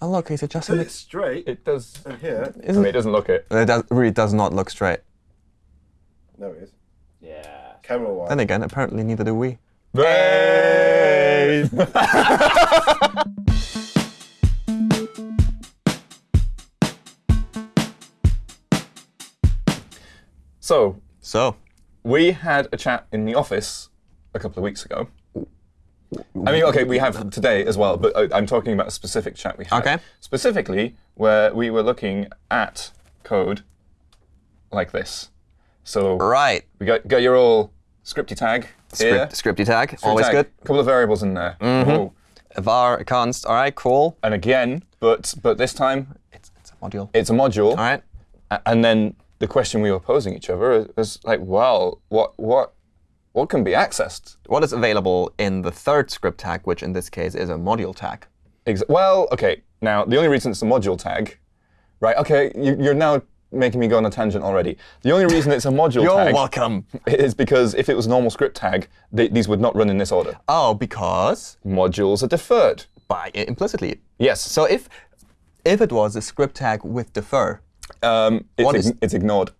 Oh, look, is it just it straight It does. and here. I mean, it doesn't look it. It does, really does not look straight. No, it is. Yeah. Camera wise. Then again, apparently neither do we. Hey! so, So, we had a chat in the office a couple of weeks ago. I mean, okay, we have today as well, but I- I'm talking about a specific chat we had. Okay. Specifically, where we were looking at code like this. So right. we got, got your old scripty tag here. Script, scripty tag, always Tag, good. couple of variables in there. Mm-hmm. Oh. A var, a const. All right, cool. And again, but but this time It's, it's a module. it's a module. All right. And then the question we were posing each other is, is like, well, what what what can be accessed? What is available in the third script tag, which in this case is a module tag? Ex- well, okay. Now the only reason it's a module tag, right? Okay, you, you're now making me go on a tangent already. The only reason it's a module You're tag welcome. is because if it was a normal script tag, they, these would not run in this order. Oh, because Modules are deferred. by implicitly. Yes. So if if it was a script tag with defer, um, it's, ign- it's ignored.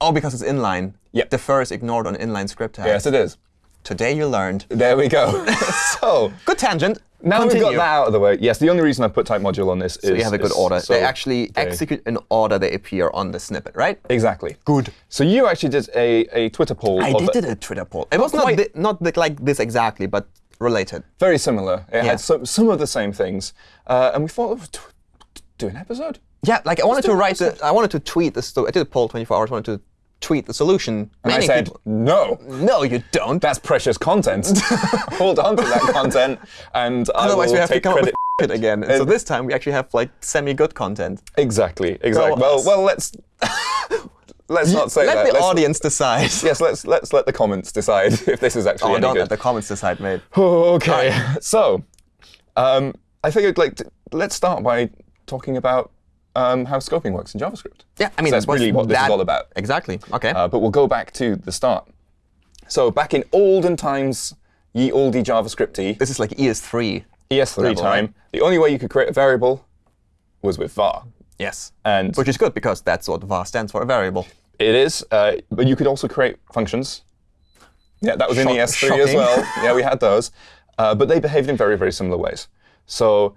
oh, because it's inline. Yep. Defer is ignored on inline script tag. Yes, it is. Today you learned. There we go. so Good tangent. now Continue. we've got that out of the way. Yes, the only reason I put type module on this is So you have a good order. so they actually they- execute in order they appear on the snippet, right? Exactly. Good. So you actually did a, a Twitter poll. I did, did a Twitter poll. It was not quite- thi- not thi- like this exactly, but related. Very similar. It Yeah. had some, some of the same things. Uh, and we thought of t- do an episode. Yeah, like I wanted to write the, I wanted to tweet this. I did a poll 24 hours. wanted to tweet the solution. And I said, no, no, you don't. that's precious content. Hold on to that content. And Otherwise, we have to take come credit. up with it again. so this time we actually have like semi-good content. Exactly. Exactly. Well, us. well, let's let's not say Let that. the Let's- audience decide. Yes, let's let's let the comments decide if this is actually Oh, don't good. let the comments decide, mate. Oh, okay. So, um, I figured like let's start by talking about um, how scoping works in JavaScript. Yeah, I mean that's really what this that- is all about. Exactly. Okay. Uh, but we'll go back to the start. So back in olden times, ye olde JavaScripty, this is like ES3. ES3 level, time, right? the only way you could create a variable was with var. Yes. And Which is good because that's what var stands for, a variable. it is, uh, but you could also create functions. Yeah, that was in Shock- ES3 as well. Yeah, we had those. Uh, but they behaved in very, very similar ways. So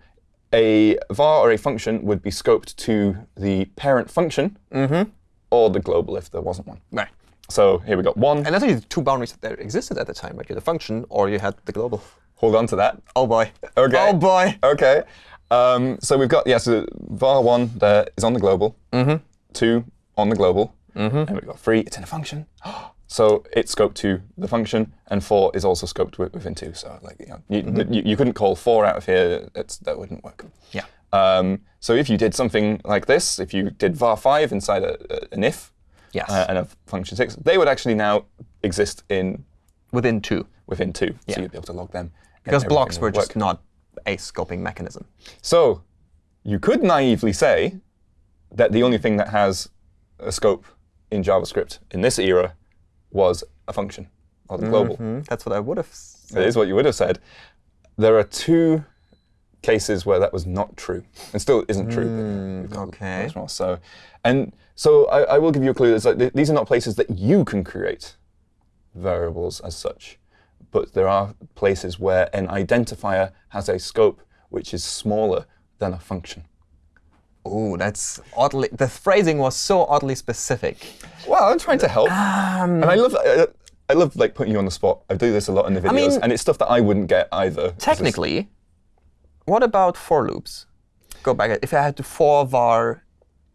a var or a function would be scoped to the parent function Mm-hmm. or the global if there wasn't one. Right. So here we got one. And that's only the two boundaries that existed at the time, right? You had the function or you had the global. Hold on to that. Oh boy. Okay. Oh boy. Okay. Um, so we've got, yeah, so var1 there is on the global, Mm-hmm. 2 on the global, mm -hmm. and we've got 3, it's in a function. So it's scoped to the function, and 4 is also scoped within 2. So like, you, know, you, Mm-hmm. you, you couldn't call 4 out of here, that's, that wouldn't work. Yeah. Um, so if you did something like this, if you did var5 inside a, a, an if Yes. uh, and a function 6, they would actually now exist in Within two. within 2. Yeah. So you'd be able to log them. Because blocks were just not a scoping mechanism. So you could naively say that the only thing that has a scope in JavaScript in this era was a function or the global. Hmm, That's what I would have That said. is what you would have said. There are two cases where that was not true, and still isn't true. but okay. So, and so I, I will give you a clue. It's like th- these are not places that you can create variables as such, but there are places where an identifier has a scope which is smaller than a function. Ooh, that's oddly. The phrasing was so oddly specific. Well, I'm trying to help, Um, and I love. I, I love like putting you on the spot. I do this a lot in the videos, mean- and it's stuff that I wouldn't get either. Technically, what about for loops? Go back. If I had to for var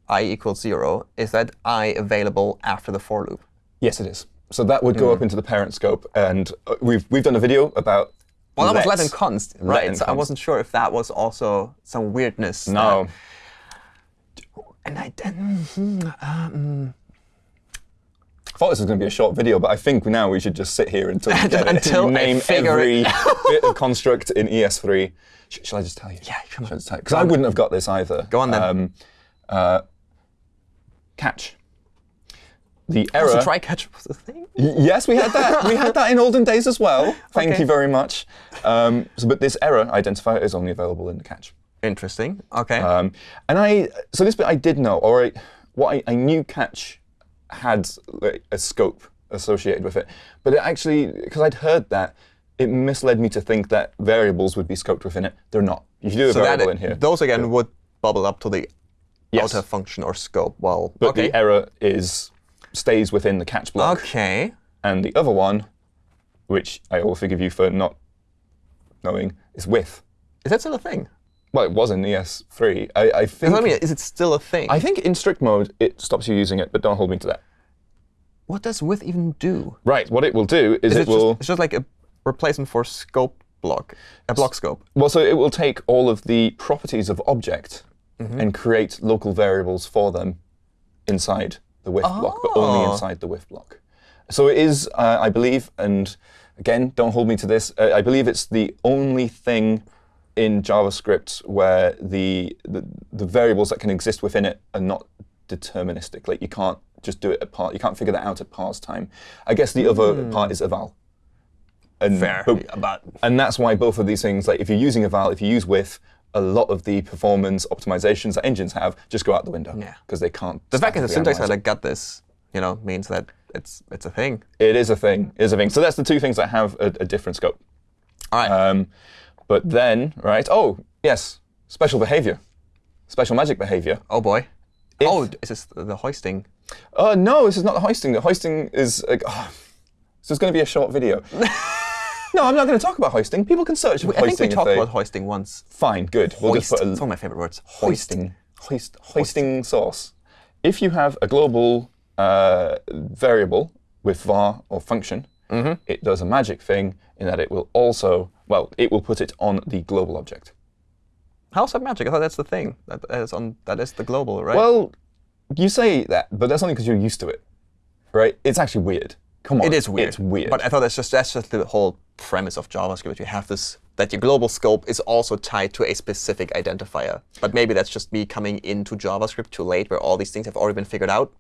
i equals zero, is that i available after the for loop? Yes, it is. So that would Hmm. go up into the parent scope, and uh, we've we've done a video about. Well, that was let. and const, right? and So I wasn't sure if that was also some weirdness. No, that- and I didn't. Um, I thought this was going to be a short video, but I think now we should just sit here until we get until You I name every bit of construct in ES3. Sh- shall I just tell you? Yeah, come on. Because I wouldn't have got this either. Go on then. Um, uh, catch. The error. so try catch was the thing. Yes, we had that. we had that in olden days as well. Thank Okay. you very much. Um, so, but this error identifier is only available in the catch. Interesting. OK. Um, and I, so this bit I did know, or I, what I, I knew catch had like, a scope associated with it, but it actually, because I'd heard that, it misled me to think that variables would be scoped within it. They're not. If you do a so variable in here, those again would bubble up to the Yes. outer function or scope. Well, but OK. the error is stays within the catch block. OK. And the other one, which I will forgive you for not knowing, is with. Is that still a thing? Well, it was in ES3. I, I think. I mean, is it still a thing? I think in strict mode it stops you using it, but don't hold me to that. what does with even do? Right. What it will do is, Is it, it will. just, it's just like a replacement for scope block, a block scope. Well, so it will take all of the properties of object Mm-hmm. and create local variables for them inside the with block, but only Oh. inside the with block. So it is, uh, I believe, and again, don't hold me to this. Uh, I believe it's the only thing in JavaScript where the, the the variables that can exist within it are not deterministic. Like you can't just do it at part. You can't figure that out at parse time. I guess the other part is eval. And. Fair. but- But and that's why both of these things, like if you're using eval, if you use with, a lot of the performance optimizations that engines have just go out the window Yeah. because they can't. the fact that the syntax analyze that I got this, you know, means that it's it's a thing. it. it is a thing. It is a thing. So that's the two things that have a, a different scope. All right. Um, but then, right? Oh, yes, special behavior, special magic behavior. oh boy. if- oh, is this the hoisting? Oh no, this is not the hoisting. The hoisting is. Like, oh, this is going to be a short video. no, I'm not going to talk about hoisting. People can search for I think we talked they- about hoisting once. Fine, good. We'll just put a, It's one of my favorite words. hoisting, hoist, hoisting source. If you have a global uh, variable with var or function, Mm-hmm. it does a magic thing in that it will also, well, it will put it on the global object. How's that magic? I thought that's the thing. That is on. That is the global, right? Well, you say that, but that's only because you're used to it, right? It's actually weird. Come on, it is weird. It's weird. But I thought that's just that's just the whole premise of JavaScript. You have this that your global scope is also tied to a specific identifier. But maybe that's just me coming into JavaScript too late, where all these things have already been figured out.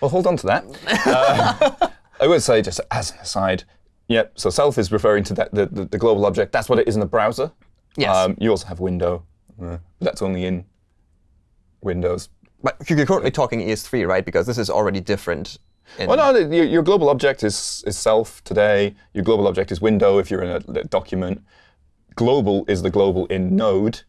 Well, hold on to that. Uh, I would say, just as an aside, yep, so self is referring to that, the, the, the global object. That's what it is in the browser. Um, Yes. you also have window. Uh, that's only in Windows. But you're currently talking ES3, right? Because this is already different. In, Well, no, your, your global object is, is self today. Your global object is window if you're in a, a document. Global is the global in Node.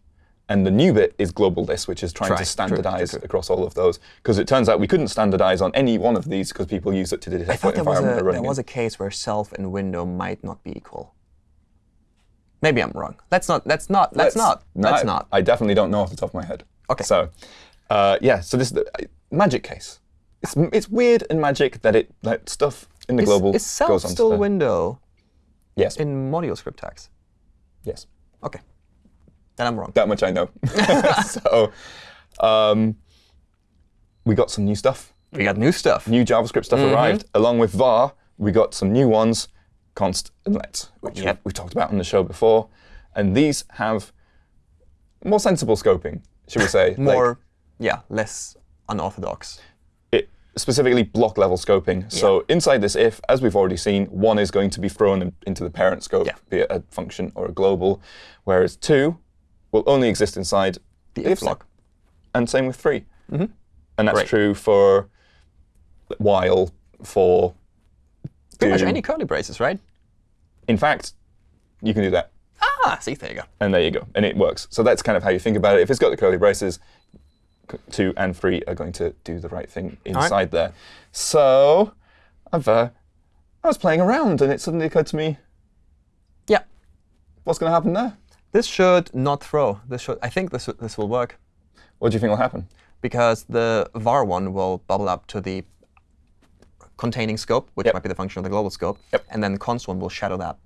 And the new bit is globalThis, which is trying Try. to standardize true, true. across all of those. Because it turns out we couldn't standardize on any one of these because people use it to detect I thought what there was, environment a, they're running there was in. a case where self and window might not be equal. Maybe I'm wrong. Let's not. Let's not. Let's, not. no, let's I- not. I definitely don't know off the top of my head. Okay. So, uh, yeah. So this is the uh, magic case. It's it's weird and magic that it that stuff in the Is, global is self goes on still window yes in module script tags? yes Okay. Then I'm wrong. that much I know. so, um, we got some new stuff. We got new stuff. New JavaScript stuff Mm-hmm. arrived along with var. We got some new ones, const and let, which Yep. we, we talked about on the show before, and these have more sensible scoping, should we say? Like, More, yeah, less unorthodox. it, specifically block level scoping. So inside this if, as we've already seen, one is going to be thrown in- into the parent scope, Yeah. be it a function or a global, whereas two will only exist inside The the if if block. and same with 3 And that's Great. true for while, for Pretty much any curly braces, right? In fact, you can do that. Ah, see, there you go. And there you go. And it works. So that's kind of how you think about it. If it's got the curly braces, two and three are going to do the right thing right. inside there. So I've, uh, I was playing around and it suddenly occurred to me, Yeah. what's going to happen there? This should not throw. This should. I think this this will work What do you think will happen? because the var one will bubble up to the containing scope, which Yep. might be the function of the global scope, Yep. and then the const one will shadow that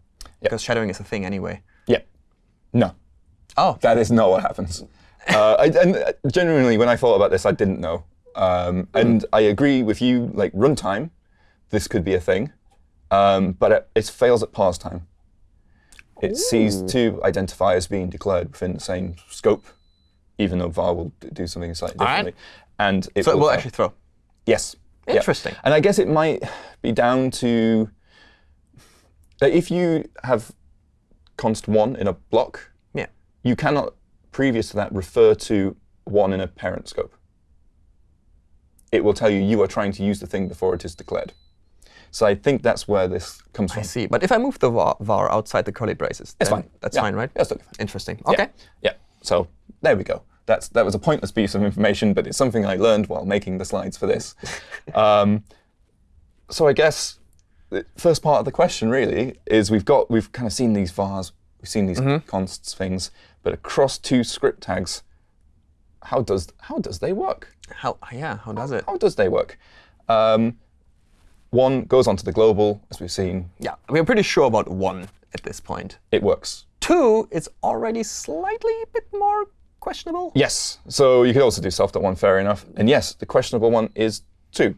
because shadowing is a thing anyway. Yeah. No, Oh, that is not what happens. uh, I, and uh, genuinely, when I thought about this, I didn't know. Um, and I agree with you, like runtime, this could be a thing. Um, but it, it fails at parse time. It sees two identifiers being declared within the same scope, even though var will do something slightly All right. differently. And it so it will actually throw. Yes. Yeah. Interesting. And I guess it might be down to that if you have const one in a block, Yeah. you cannot previous to that refer to one in a parent scope. It will tell you you are trying to use the thing before it is declared. So I think that's where this comes from. I see. But if I move the var, var outside the curly braces, It's fine. That's Yeah. fine, right? That's totally fine. Interesting. Okay. Yeah. So there we go. That's that was a pointless piece of information, but it's something I learned while making the slides for this. um, so I guess the first part of the question really is we've got we've kind of seen these vars, we've seen these consts things, but across two script tags, how does how does they work? How? Yeah. How does it? How does they work? Um, one goes onto the global, as we've seen. Yeah. We're pretty sure about one at this point. It works. Two is already slightly a bit more questionable. Yes. So you could also do self.1, fair enough. And yes, the questionable one is 2.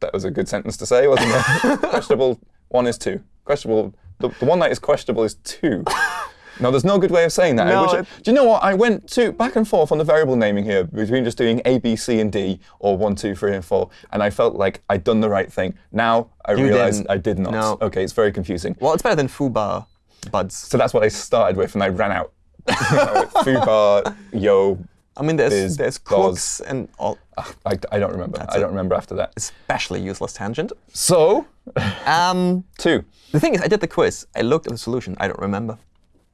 That was a good sentence to say, wasn't it? questionable one is 2. Questionable, the, the one that is questionable is 2. No, there's no good way of saying that. No, wish I- it- do you know what? I went to back and forth on the variable naming here between just doing A, B, C, and D, or 1, 2, 3, and 4, and I felt like I'd done the right thing. Now I realize didn't. I did not. No. Okay, it's very confusing. Well, it's better than foobar baz. So that's what I started with, and I ran out. Foobar, yo, I mean, there's Biz, there's does. and all, I, I don't remember. I don't remember after that. especially useless tangent. So, Um, two. the thing is, I did the quiz. I looked at the solution. I don't remember.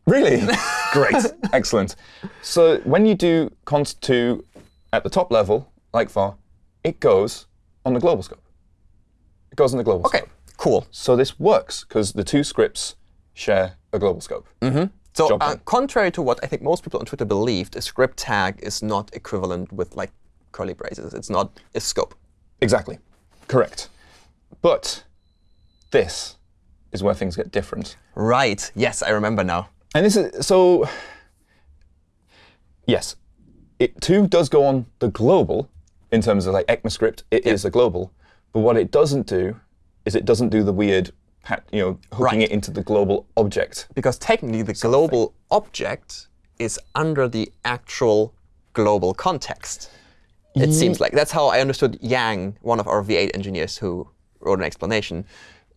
Really? Great. Excellent. So when you do const 2 at the top level, like var, it goes on the global scope. It goes on the global Okay. scope. OK, cool. So this works because the two scripts share a global scope. So, Job uh, contrary to what I think most people on Twitter believed, a script tag is not equivalent with like curly braces. It's not a scope. Exactly. Correct. But this is where things get different. Right. Yes, I remember now. And this is so. Yes, it too does go on the global in terms of like ECMAScript. It is a global, but what it doesn't do is it doesn't do the weird, you know, hooking Right. it into the global object. Because technically, the global object is under the actual global context. It seems like that's how I understood Yang, one of our V8 engineers who wrote an explanation.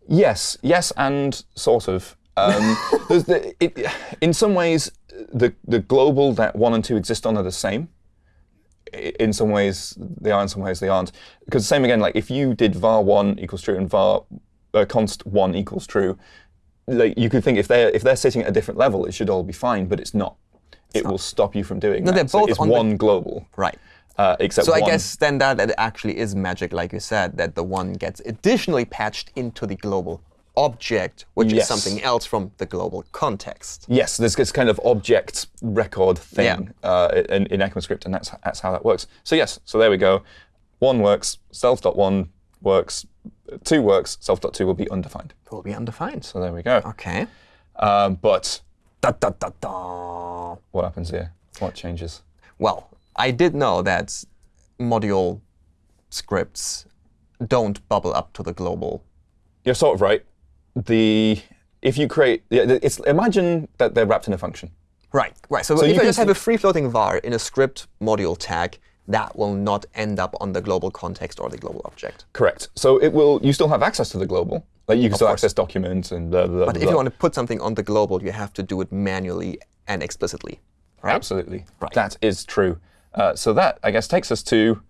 Yes, yes, and sort of. Um, the, it, in some ways, the the global that one and two exist on are the same. In some ways, they are. In some ways, they aren't. Because same again, like if you did var one equals true and var uh, const one equals true, like you could think if they're if they're sitting at a different level, it should all be fine, but it's not. it will stop you from doing that. they're So both it's on one global, Right. uh, except So I guess then that, that actually is magic, like you said, that the one gets additionally patched into the global object, which Yes. is something else from the global context. Yes, there's this kind of object record thing Yeah. uh, in, in ECMAScript, and that's, that's how that works. So yes, so there we go. One works, self.1 works, two works, self.2 will be undefined. It will be undefined. So there we go. Okay. Um, but Da, da, da, da. what happens here? What changes? Well, I did know that module scripts don't bubble up to the global. You're sort of right. The if you create, yeah, it's imagine that they're wrapped in a function. Right, right. So, you if I can just have a free floating var in a script module tag, that will not end up on the global context or the global object. Correct. So it will. You still have access to the global. Like you can still course. access documents and blah blah. But blah, if you want to put something on the global, you have to do it manually and explicitly. Right? Absolutely. Right. That is true. Uh, so that I guess takes us to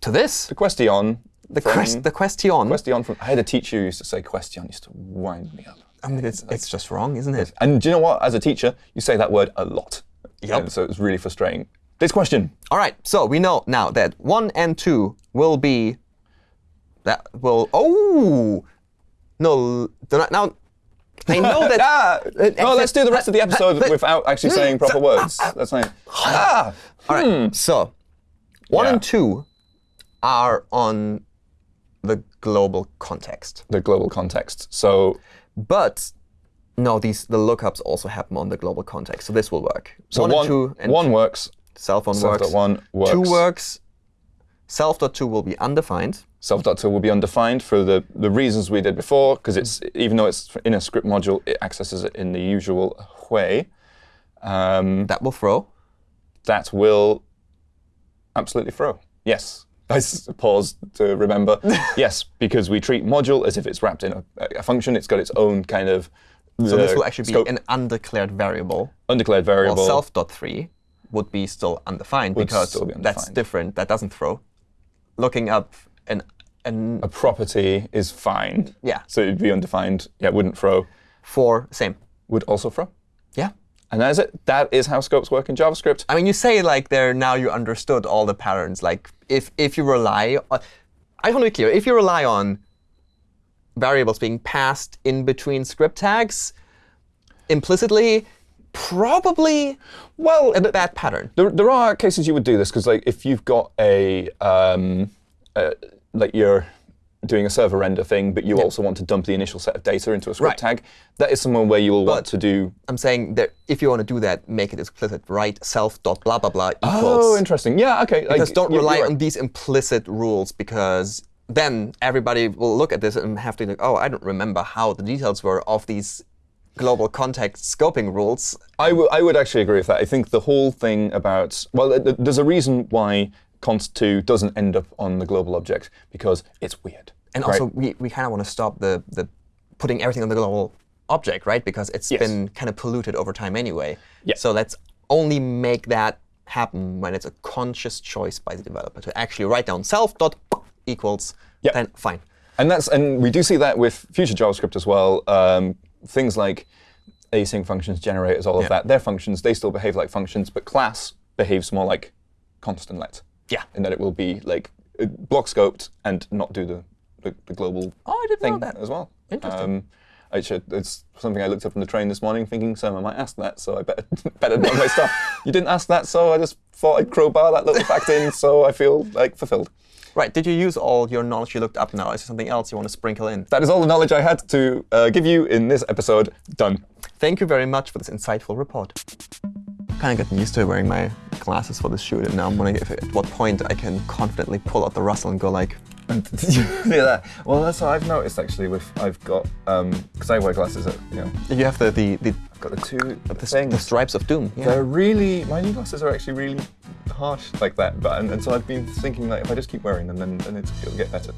To this, the question. The, quest, the question. question from. I had a teacher who used to say question used to wind me up. I mean, it's, it's just wrong, isn't it? And do you know what? As a teacher, you say that word a lot. Yep. And so it's really frustrating. This question. All right, so we know now that 1 and 2 will be. That will. Oh! No, not- now. I know that. Ah! No, let's do the rest of the episode without actually saying proper words. That's fine. Ah! All right, so 1 Yeah. and 2 are on the global context. The global context. So But no, these the lookups also happen on the global context, so this will work. so one, one, and two and one works. self one works. Self.1 works. Two works. Self dot two will be undefined. Self dot two will be undefined for the, the reasons we did before, because it's even though it's in a script module, it accesses it in the usual way. Um, That will throw. that will absolutely throw. Yes. I paused to remember. yes, because we treat module as if it's wrapped in a, a function. It's got its own kind of So this uh, will actually scope. be an undeclared variable. undeclared variable. Well, variable. self.3 would be still undefined Would because still be that's different. That doesn't throw. Looking up an an a property is fine. yeah So it'd be undefined. Yeah, wouldn't throw. for same. Would also throw. Yeah. And that is it. That is how scopes work in JavaScript. I mean, you say like there now you understood all the patterns. Like if if you rely, on, I want to be clear. If you rely on variables being passed in between script tags implicitly, probably Well, a bad pattern. There, there are cases you would do this because, like, if you've got a um, uh, like you're doing a server render thing, but you also want to dump the initial set of data into a script Right. tag, that is somewhere where you will want to do. I'm saying that if you want to do that, make it explicit. Write self dot blah blah blah equals. Oh, interesting. Yeah. Okay. like, Because don't rely right. on these implicit rules because then everybody will look at this and have to think, oh, I don't remember how the details were of these global context scoping rules. I would I would actually agree with that. I think the whole thing about well, th- th- there's a reason why const2 doesn't end up on the global object because it's weird. And right? also, we, we kind of want to stop the, the putting everything on the global object, right? Because it's Yes. been kind of polluted over time anyway. Yeah. So let's only make that happen when it's a conscious choice by the developer to actually write down self dot equals, Yeah. then fine. And that's and we do see that with future JavaScript as well. Um, things like async functions, generators, all of Yeah. that. They're functions. They still behave like functions, but class behaves more like constant let. Yeah. In that it will be like uh, block scoped and not do the the, the global Oh, I didn't thing know that. as well. Interesting. Um, it's something I looked up on the train this morning, thinking someone might ask that, so I better better know my stuff. You didn't ask that, so I just thought I'd crowbar that little fact in, so I feel like fulfilled. Right. Did you use all your knowledge you looked up now? Is there something else you want to sprinkle in? That is all the knowledge I had to uh, give you in this episode. Done. Thank you very much for this insightful report. Kind of getting used to wearing my glasses for this shoot, and now I'm wondering if, at what point I can confidently pull out the Russell and go like, And yeah, that. Well, that's what I've noticed actually. With I've got um, because I wear glasses. That, you know, you have the the the, I've got the two the, things. the stripes of doom. Yeah. They're really my new glasses are actually really harsh like that. But and, and so I've been thinking like if I just keep wearing them, then, then it'll get better.